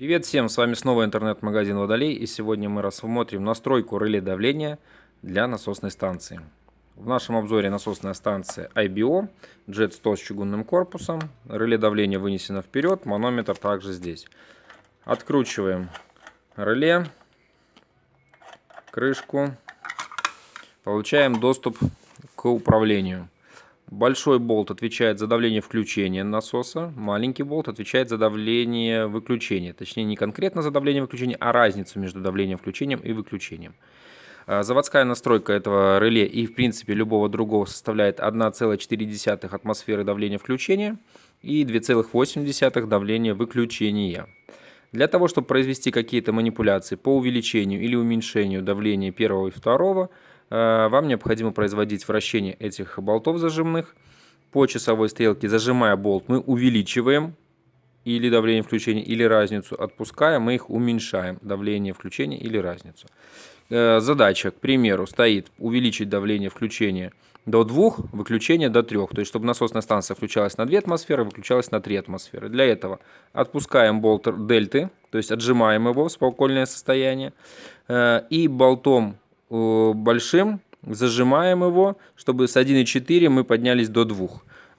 Привет всем, с вами снова интернет-магазин Водолей и сегодня мы рассмотрим настройку реле давления для насосной станции. В нашем обзоре насосная станция IBO, Jet 100 с чугунным корпусом, реле давления вынесено вперед, манометр также здесь. Откручиваем реле, крышку, получаем доступ к управлению. Большой болт отвечает за давление включения насоса, маленький болт отвечает за давление выключения. Точнее, не конкретно за давление выключения, а разницу между давлением включением и выключением. А, заводская настройка этого реле и, в принципе, любого другого составляет 1,4 атмосферы давления включения и 2,8 давления выключения. Для того, чтобы произвести какие-то манипуляции по увеличению или уменьшению давления первого и второго, вам необходимо производить вращение этих болтов зажимных. По часовой стрелке, зажимая болт, мы увеличиваем или давление включения, или разницу. Отпуская, мы их уменьшаем, давление включения или разницу. Э, задача, к примеру, стоит увеличить давление включения до 2, выключение до 3. То есть, чтобы насосная станция включалась на 2 атмосферы, выключалась на 3 атмосферы. Для этого отпускаем болт дельты, то есть отжимаем его в спокойное состояние. Э, и болтом большим, зажимаем его, чтобы с 1,4 мы поднялись до 2.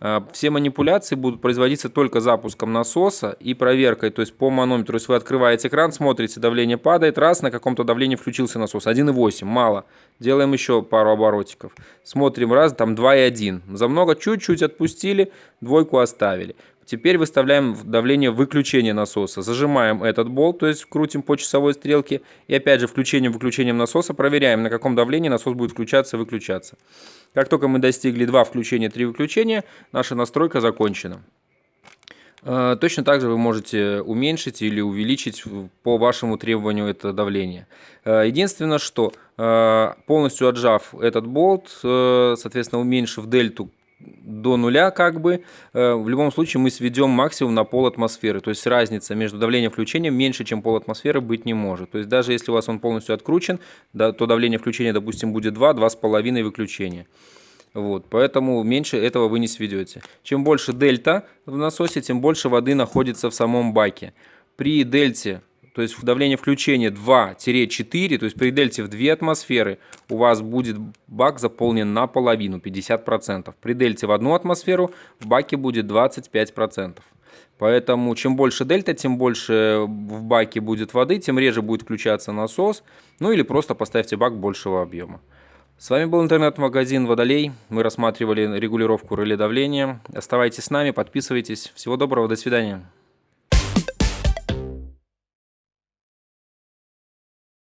А, все манипуляции будут производиться только запуском насоса и проверкой, то есть по манометру. То есть вы открываете экран, смотрите, давление падает, раз, на каком-то давлении включился насос. 1,8, мало. Делаем еще пару оборотиков. Смотрим, раз, там 2,1. За много чуть-чуть отпустили, двойку оставили. Теперь выставляем давление выключения насоса. Зажимаем этот болт, то есть крутим по часовой стрелке. И опять же включением-выключением насоса проверяем, на каком давлении насос будет включаться и выключаться. Как только мы достигли 2 включения, 3 выключения, наша настройка закончена. Э, точно так же вы можете уменьшить или увеличить по вашему требованию это давление. Э, единственное, что э, полностью отжав этот болт, соответственно уменьшив дельту до нуля как бы, э, в любом случае мы сведем максимум на пол атмосферы. То есть разница между давлением и включением меньше, чем пол атмосферы быть не может. То есть даже если у вас он полностью откручен, да, то давление включения, допустим, будет 2, 2,5 выключения. Вот, поэтому меньше этого вы не сведете. Чем больше дельта в насосе, тем больше воды находится в самом баке. При дельте то есть давление включения 2-4, то есть при дельте в 2 атмосферы у вас будет бак заполнен наполовину, 50%. При дельте в 1 атмосферу в баке будет 25%. Поэтому чем больше дельта, тем больше в баке будет воды, тем реже будет включаться насос. Ну или просто поставьте бак большего объема. С вами был интернет-магазин Водолей. Мы рассматривали регулировку реле давления. Оставайтесь с нами, подписывайтесь. Всего доброго, до свидания.